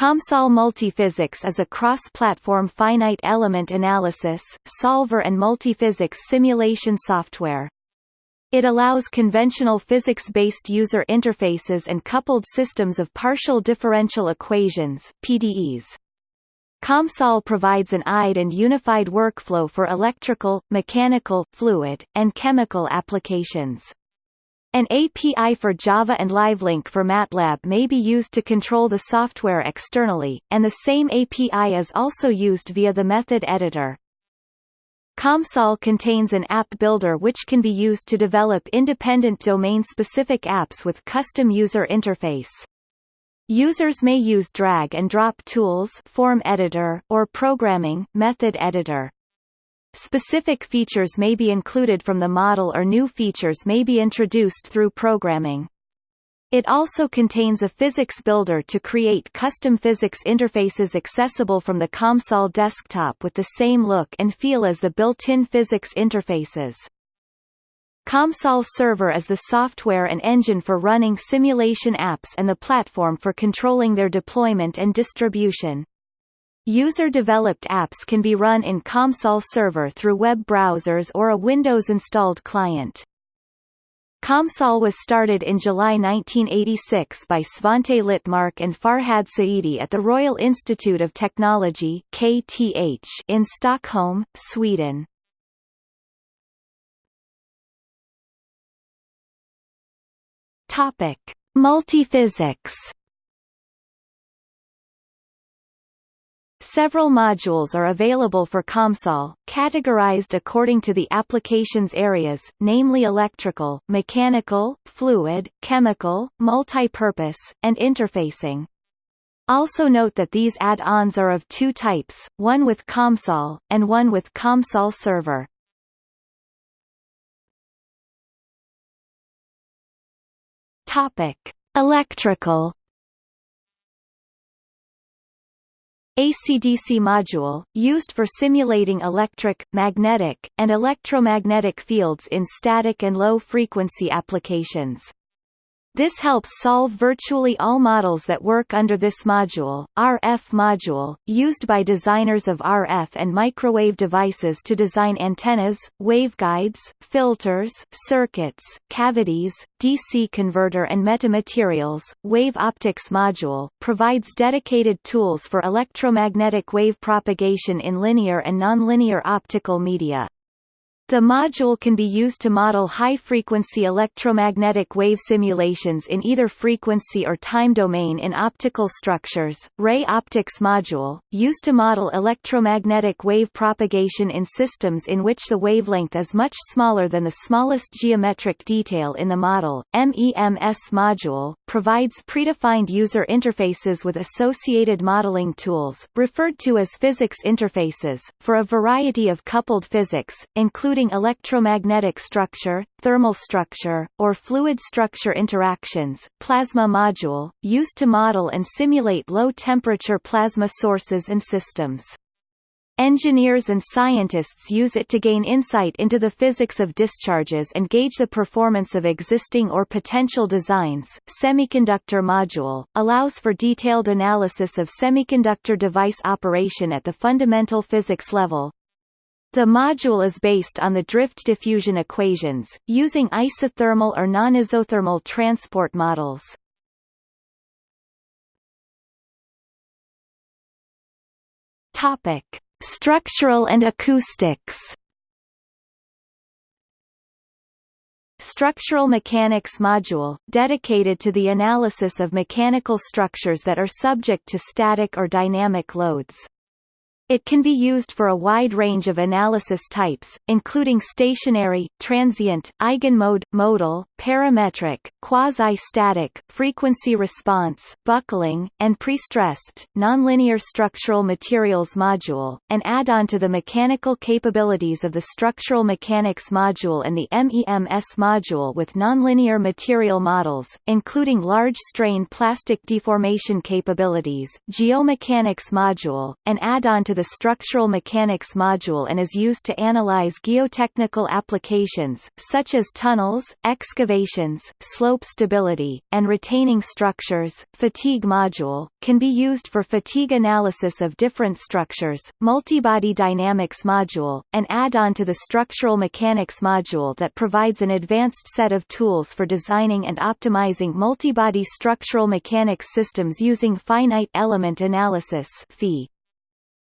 COMSOL Multiphysics is a cross-platform finite element analysis, solver and multiphysics simulation software. It allows conventional physics-based user interfaces and coupled systems of partial differential equations PDEs. COMSOL provides an IDE and unified workflow for electrical, mechanical, fluid, and chemical applications. An API for Java and LiveLink for MATLAB may be used to control the software externally, and the same API is also used via the method editor. COMSOL contains an app builder which can be used to develop independent domain-specific apps with custom user interface. Users may use drag-and-drop tools form editor, or programming method editor. Specific features may be included from the model or new features may be introduced through programming. It also contains a physics builder to create custom physics interfaces accessible from the COMSOL desktop with the same look and feel as the built-in physics interfaces. COMSOL Server is the software and engine for running simulation apps and the platform for controlling their deployment and distribution. User-developed apps can be run in COMSOL Server through web browsers or a Windows-installed client. COMSOL was started in July 1986 by Svante Littmark and Farhad Saeidi at the Royal Institute of Technology KTH in Stockholm, Sweden. Topic: Multiphysics Several modules are available for COMSOL, categorized according to the application's areas, namely electrical, mechanical, fluid, chemical, multi-purpose, and interfacing. Also note that these add-ons are of two types, one with COMSOL, and one with COMSOL Server. Topic: Electrical ACDC module, used for simulating electric, magnetic, and electromagnetic fields in static and low-frequency applications. This helps solve virtually all models that work under this module. RF module, used by designers of RF and microwave devices to design antennas, waveguides, filters, circuits, cavities, DC converter and metamaterials. Wave optics module, provides dedicated tools for electromagnetic wave propagation in linear and nonlinear optical media. The module can be used to model high-frequency electromagnetic wave simulations in either frequency or time domain in optical structures. Ray optics module, used to model electromagnetic wave propagation in systems in which the wavelength is much smaller than the smallest geometric detail in the model. MEMS module, provides predefined user interfaces with associated modeling tools, referred to as physics interfaces, for a variety of coupled physics, including including electromagnetic structure, thermal structure, or fluid structure interactions. Plasma module, used to model and simulate low-temperature plasma sources and systems. Engineers and scientists use it to gain insight into the physics of discharges and gauge the performance of existing or potential designs. Semiconductor module allows for detailed analysis of semiconductor device operation at the fundamental physics level, the module is based on the drift diffusion equations, using isothermal or non-isothermal transport models. Topic: Structural and acoustics. Structural Mechanics module, dedicated to the analysis of mechanical structures that are subject to static or dynamic loads. It can be used for a wide range of analysis types, including stationary, transient, eigenmode, modal, parametric, quasi-static, frequency response, buckling, and prestressed. Nonlinear structural materials module, an add-on to the mechanical capabilities of the structural mechanics module and the MEMS module with nonlinear material models, including large-strain plastic deformation capabilities. Geomechanics module, an add-on to the the structural mechanics module and is used to analyze geotechnical applications, such as tunnels, excavations, slope stability, and retaining structures. Fatigue module, can be used for fatigue analysis of different structures. Multibody dynamics module, an add-on to the structural mechanics module that provides an advanced set of tools for designing and optimizing multibody structural mechanics systems using finite element analysis (FEA).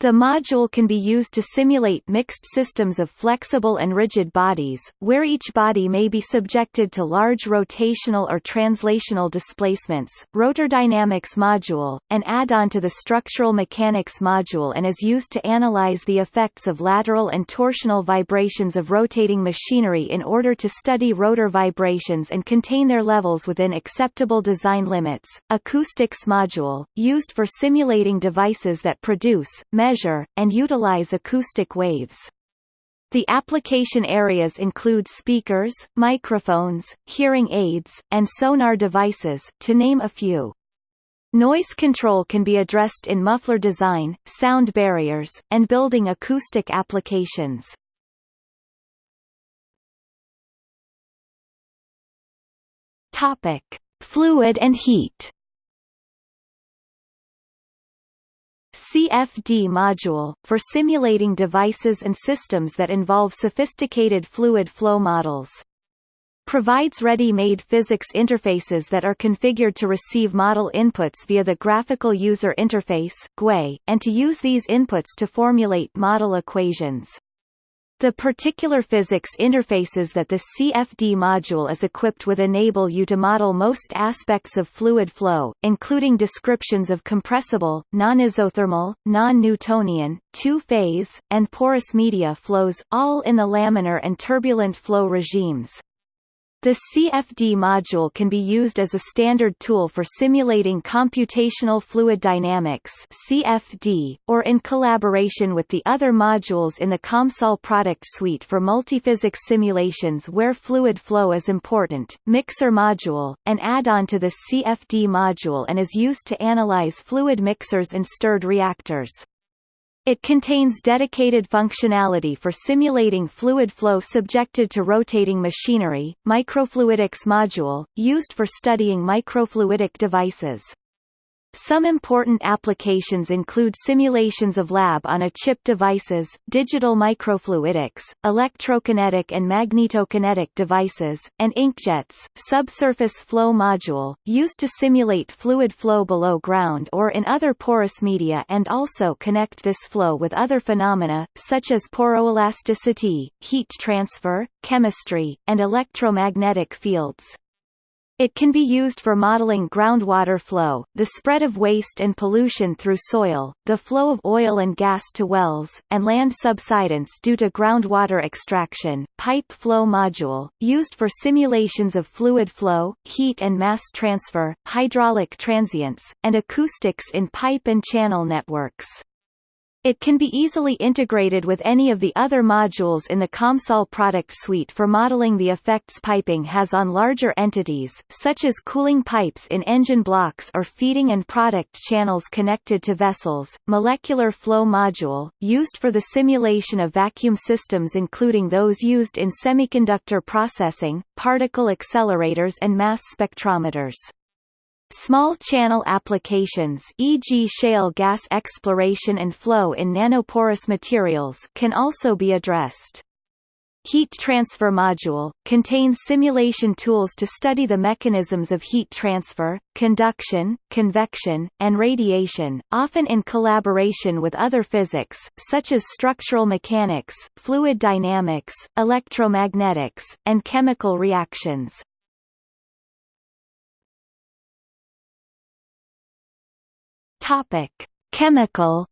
The module can be used to simulate mixed systems of flexible and rigid bodies, where each body may be subjected to large rotational or translational displacements. Rotor Dynamics module, an add-on to the Structural Mechanics module and is used to analyze the effects of lateral and torsional vibrations of rotating machinery in order to study rotor vibrations and contain their levels within acceptable design limits. Acoustics module, used for simulating devices that produce, measure measure, and utilize acoustic waves. The application areas include speakers, microphones, hearing aids, and sonar devices, to name a few. Noise control can be addressed in muffler design, sound barriers, and building acoustic applications. Topic: Fluid and heat. CFD module, for simulating devices and systems that involve sophisticated fluid flow models. Provides ready-made physics interfaces that are configured to receive model inputs via the Graphical User Interface and to use these inputs to formulate model equations. The particular physics interfaces that the CFD module is equipped with enable you to model most aspects of fluid flow, including descriptions of compressible, non-isothermal, non-Newtonian, two-phase, and porous media flows, all in the laminar and turbulent flow regimes. The CFD module can be used as a standard tool for simulating computational fluid dynamics (CFD) or in collaboration with the other modules in the COMSOL product suite for multiphysics simulations where fluid flow is important. Mixer module, an add-on to the CFD module and is used to analyze fluid mixers and stirred reactors. It contains dedicated functionality for simulating fluid flow subjected to rotating machinery, microfluidics module, used for studying microfluidic devices. Some important applications include simulations of lab-on-a-chip devices, digital microfluidics, electrokinetic and magnetokinetic devices, and inkjets. Subsurface flow module, used to simulate fluid flow below ground or in other porous media and also connect this flow with other phenomena, such as poroelasticity, heat transfer, chemistry, and electromagnetic fields. It can be used for modeling groundwater flow, the spread of waste and pollution through soil, the flow of oil and gas to wells, and land subsidence due to groundwater extraction. Pipe flow module, used for simulations of fluid flow, heat and mass transfer, hydraulic transients, and acoustics in pipe and channel networks. It can be easily integrated with any of the other modules in the COMSOL product suite for modeling the effects piping has on larger entities, such as cooling pipes in engine blocks or feeding and product channels connected to vessels. Molecular flow module, used for the simulation of vacuum systems including those used in semiconductor processing, particle accelerators and mass spectrometers. Small channel applications e.g. shale gas exploration and flow in nanoporous materials can also be addressed. Heat Transfer Module, contains simulation tools to study the mechanisms of heat transfer, conduction, convection, and radiation, often in collaboration with other physics, such as structural mechanics, fluid dynamics, electromagnetics, and chemical reactions. Topic: Chemical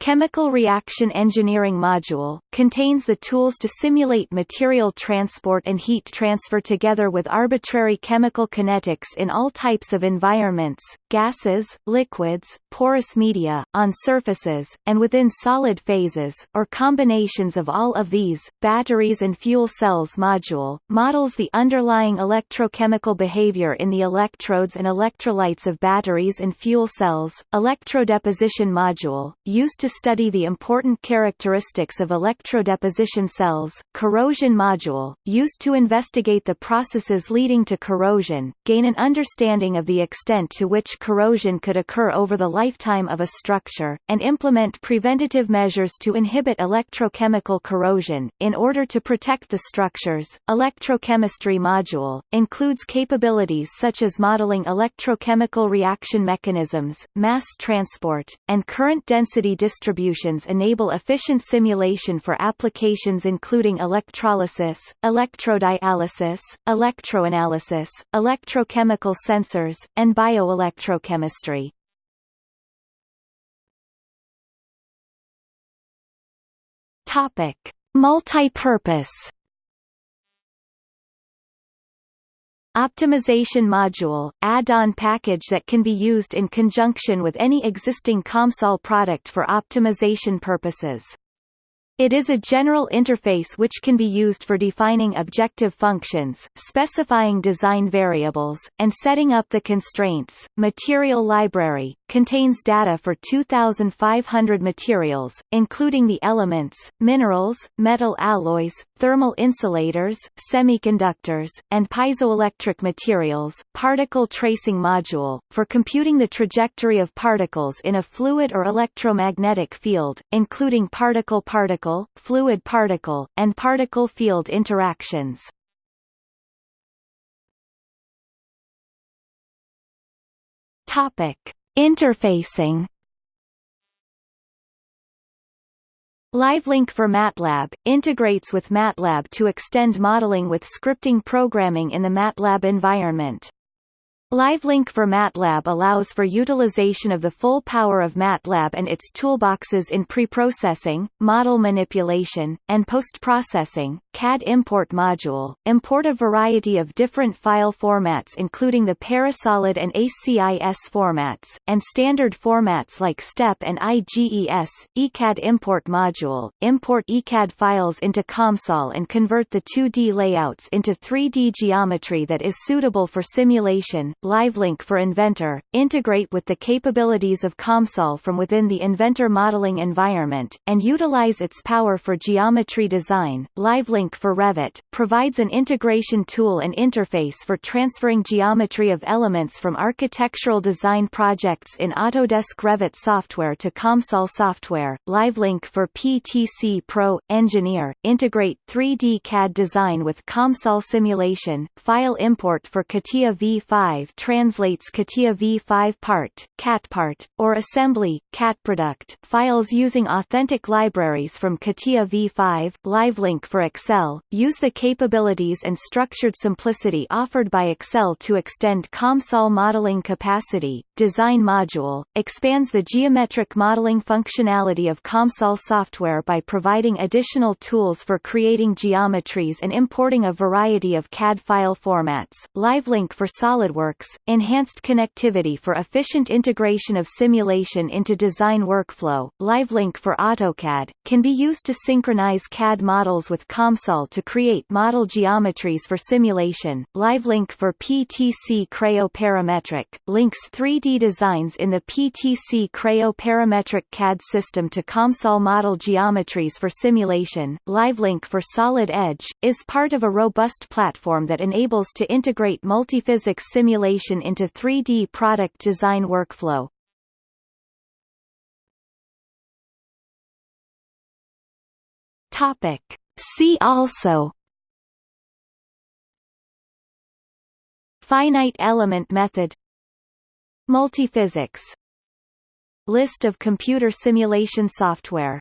Chemical Reaction Engineering Module, contains the tools to simulate material transport and heat transfer together with arbitrary chemical kinetics in all types of environments, gases, liquids, porous media, on surfaces, and within solid phases, or combinations of all of these. Batteries and fuel cells module, models the underlying electrochemical behavior in the electrodes and electrolytes of batteries and fuel cells. Electrodeposition module, used to study the important characteristics of electrodeposition cells. Corrosion module, used to investigate the processes leading to corrosion, gain an understanding of the extent to which corrosion could occur over the lifetime of a structure, and implement preventative measures to inhibit electrochemical corrosion, in order to protect the structures. Electrochemistry module, includes capabilities such as modeling electrochemical reaction mechanisms, mass transport, and current density distributions enable efficient simulation for applications including electrolysis, electrodialysis, electroanalysis, electrochemical sensors, and bioelectrochemistry. Topic: Multi-purpose Optimization module, add-on package that can be used in conjunction with any existing COMSOL product for optimization purposes. It is a general interface which can be used for defining objective functions, specifying design variables, and setting up the constraints. Material library contains data for 2,500 materials, including the elements, minerals, metal alloys, thermal insulators, semiconductors, and piezoelectric materials. Particle tracing module for computing the trajectory of particles in a fluid or electromagnetic field, including particle-particle particle, fluid-particle, and particle-field interactions. Topic: Interfacing. LiveLink for MATLAB, integrates with MATLAB to extend modeling with scripting programming in the MATLAB environment. LiveLink for MATLAB allows for utilization of the full power of MATLAB and its toolboxes in preprocessing, model manipulation, and post-processing. CAD import module, import a variety of different file formats including the Parasolid and ACIS formats, and standard formats like STEP and IGES. ECAD import module, import ECAD files into COMSOL and convert the 2D layouts into 3D geometry that is suitable for simulation LiveLink for Inventor, integrate with the capabilities of COMSOL from within the Inventor modeling environment, and utilize its power for geometry design. LiveLink for Revit, provides an integration tool and interface for transferring geometry of elements from architectural design projects in Autodesk Revit software to COMSOL software. LiveLink for PTC Pro, Engineer, integrate 3D CAD design with COMSOL simulation, file import for CATIA V5 translates CATIA v5 part, CATPart, or assembly, CATProduct files using authentic libraries from CATIA v5, LiveLink for Excel, use the capabilities and structured simplicity offered by Excel to extend COMSOL modeling capacity, design module, expands the geometric modeling functionality of COMSOL software by providing additional tools for creating geometries and importing a variety of CAD file formats, LiveLink for SolidWorks Works, enhanced connectivity for efficient integration of simulation into design workflow. LiveLink for AutoCAD can be used to synchronize CAD models with COMSOL to create model geometries for simulation. LiveLink for PTC Creo Parametric links 3D designs in the PTC Creo Parametric CAD system to COMSOL model geometries for simulation. LiveLink for Solid Edge is part of a robust platform that enables to integrate multiphysics simulation simulation into 3D product design workflow. Topic. See also Finite element method Multiphysics List of computer simulation software